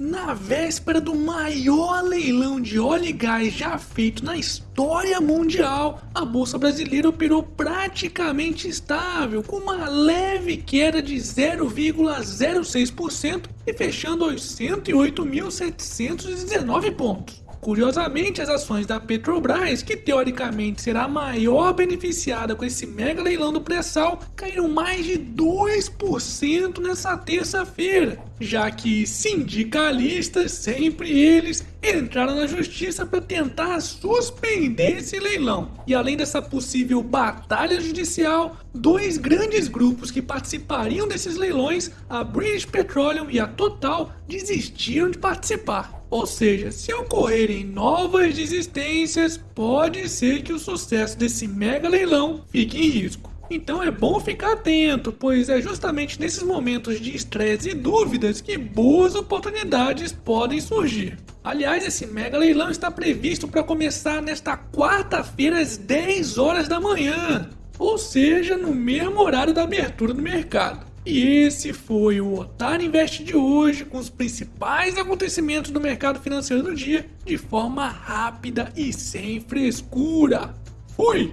Na véspera do maior leilão de óleo e gás já feito na história mundial, a bolsa brasileira operou praticamente estável, com uma leve queda de 0,06% e fechando aos 108.719 pontos. Curiosamente, as ações da Petrobras, que teoricamente será a maior beneficiada com esse mega leilão do pré-sal, caíram mais de 2% nessa terça-feira, já que sindicalistas, sempre eles, entraram na justiça para tentar suspender esse leilão. E além dessa possível batalha judicial, dois grandes grupos que participariam desses leilões, a British Petroleum e a Total, desistiram de participar. Ou seja, se ocorrerem novas desistências, pode ser que o sucesso desse mega leilão fique em risco. Então é bom ficar atento, pois é justamente nesses momentos de estresse e dúvidas que boas oportunidades podem surgir. Aliás, esse mega leilão está previsto para começar nesta quarta-feira às 10 horas da manhã, ou seja, no mesmo horário da abertura do mercado. E esse foi o Otário Invest de hoje, com os principais acontecimentos do mercado financeiro do dia, de forma rápida e sem frescura. Fui!